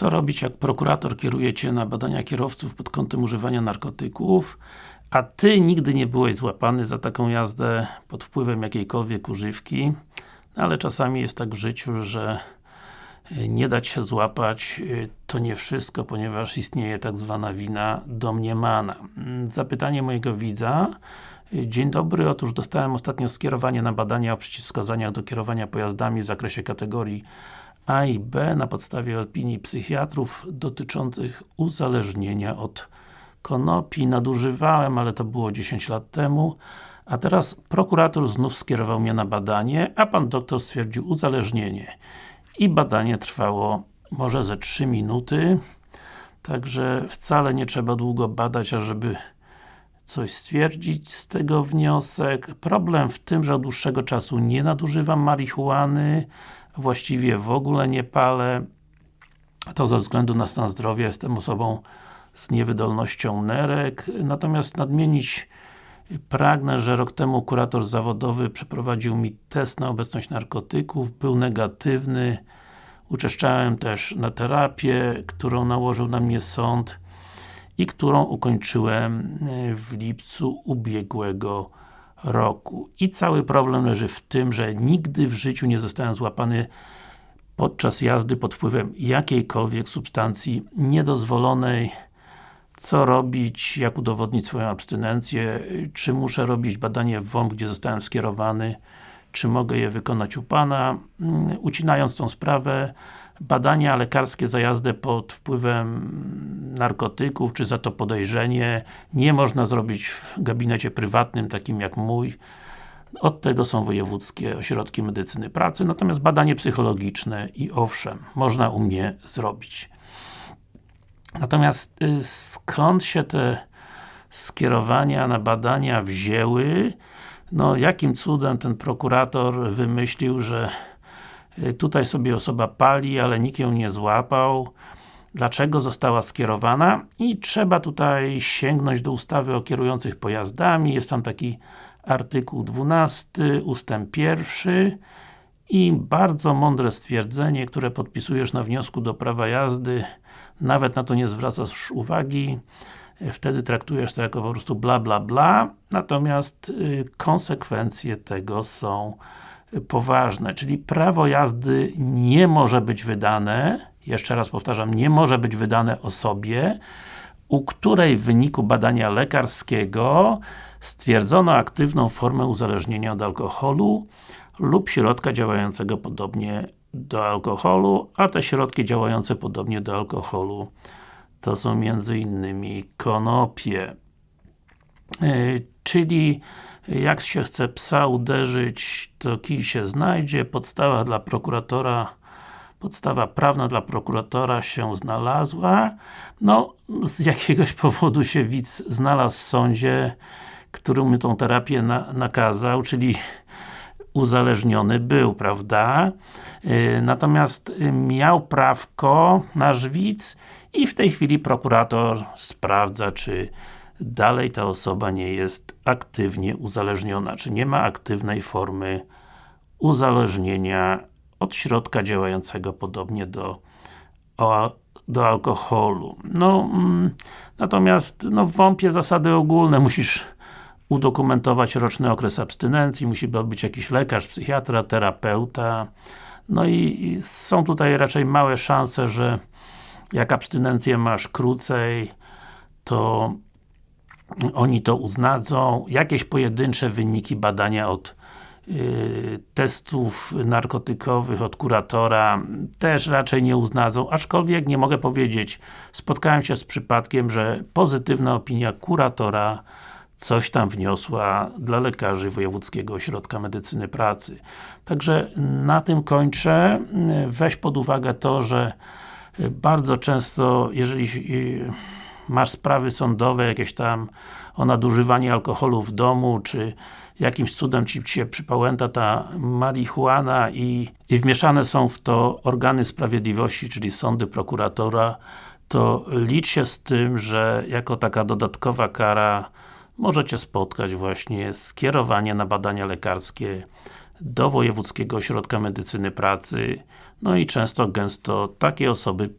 Co robić, jak prokurator kieruje Cię na badania kierowców pod kątem używania narkotyków, a Ty nigdy nie byłeś złapany za taką jazdę pod wpływem jakiejkolwiek używki, no, ale czasami jest tak w życiu, że e, nie dać się złapać e, to nie wszystko, ponieważ istnieje tak zwana wina domniemana. Mm, zapytanie mojego widza. E, Dzień dobry, otóż dostałem ostatnio skierowanie na badania o przeciwwskazaniach do kierowania pojazdami w zakresie kategorii a i B na podstawie opinii psychiatrów dotyczących uzależnienia od konopi. Nadużywałem, ale to było 10 lat temu. A teraz prokurator znów skierował mnie na badanie, a pan doktor stwierdził uzależnienie. I badanie trwało może ze 3 minuty. Także wcale nie trzeba długo badać, ażeby coś stwierdzić z tego wniosek. Problem w tym, że od dłuższego czasu nie nadużywam marihuany, właściwie w ogóle nie palę. To ze względu na stan zdrowia jestem osobą z niewydolnością nerek. Natomiast nadmienić pragnę, że rok temu kurator zawodowy przeprowadził mi test na obecność narkotyków, był negatywny. Uczęszczałem też na terapię, którą nałożył na mnie sąd i którą ukończyłem w lipcu ubiegłego roku. I cały problem leży w tym, że nigdy w życiu nie zostałem złapany podczas jazdy pod wpływem jakiejkolwiek substancji niedozwolonej. Co robić, jak udowodnić swoją abstynencję, czy muszę robić badanie w WOMP, gdzie zostałem skierowany, czy mogę je wykonać u Pana. Mm, ucinając tą sprawę, badania lekarskie za jazdę pod wpływem narkotyków, czy za to podejrzenie nie można zrobić w gabinecie prywatnym, takim jak mój. Od tego są wojewódzkie ośrodki medycyny pracy, natomiast badanie psychologiczne i owszem, można u mnie zrobić. Natomiast y, skąd się te skierowania na badania wzięły? No, jakim cudem ten prokurator wymyślił, że y, tutaj sobie osoba pali, ale nikt ją nie złapał? Dlaczego została skierowana? I trzeba tutaj sięgnąć do ustawy o kierujących pojazdami, jest tam taki artykuł 12, ustęp 1 i bardzo mądre stwierdzenie, które podpisujesz na wniosku do prawa jazdy, nawet na to nie zwracasz uwagi, wtedy traktujesz to jako po prostu bla bla bla, natomiast y, konsekwencje tego są poważne, czyli prawo jazdy nie może być wydane, jeszcze raz powtarzam, nie może być wydane osobie, u której w wyniku badania lekarskiego stwierdzono aktywną formę uzależnienia od alkoholu lub środka działającego podobnie do alkoholu, a te środki działające podobnie do alkoholu to są między innymi konopie. Yy, czyli jak się chce psa uderzyć, to kij się znajdzie. Podstawa dla prokuratora podstawa prawna dla prokuratora się znalazła. No, z jakiegoś powodu się widz znalazł w sądzie, który mu tą terapię na, nakazał, czyli uzależniony był, prawda? Yy, natomiast miał prawko nasz widz i w tej chwili prokurator sprawdza, czy dalej ta osoba nie jest aktywnie uzależniona, czy nie ma aktywnej formy uzależnienia od środka działającego podobnie do, do alkoholu. No, mm, natomiast no, w WOMP-ie zasady ogólne musisz udokumentować roczny okres abstynencji, musi być jakiś lekarz, psychiatra, terapeuta. No i, i są tutaj raczej małe szanse, że jak abstynencję masz krócej, to oni to uznadzą. Jakieś pojedyncze wyniki badania od y, testów narkotykowych od kuratora też raczej nie uznadzą, aczkolwiek nie mogę powiedzieć, spotkałem się z przypadkiem, że pozytywna opinia kuratora coś tam wniosła dla lekarzy Wojewódzkiego Ośrodka Medycyny Pracy. Także na tym kończę. Weź pod uwagę to, że bardzo często, jeżeli y, masz sprawy sądowe, jakieś tam o nadużywanie alkoholu w domu, czy jakimś cudem Ci się przypałęta ta marihuana i, i wmieszane są w to organy sprawiedliwości, czyli sądy, prokuratora, to licz się z tym, że jako taka dodatkowa kara możecie spotkać właśnie skierowanie na badania lekarskie do Wojewódzkiego Ośrodka Medycyny Pracy no i często, gęsto takie osoby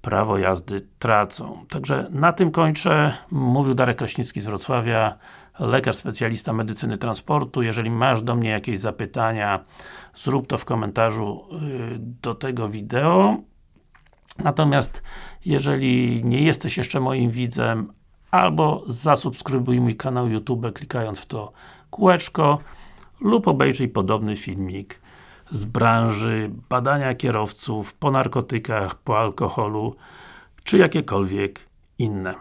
prawo jazdy tracą. Także na tym kończę. Mówił Darek Kraśnicki z Wrocławia, lekarz specjalista medycyny transportu. Jeżeli masz do mnie jakieś zapytania, zrób to w komentarzu y, do tego wideo. Natomiast jeżeli nie jesteś jeszcze moim widzem, albo zasubskrybuj mój kanał YouTube klikając w to kółeczko lub obejrzyj podobny filmik z branży badania kierowców po narkotykach, po alkoholu czy jakiekolwiek inne.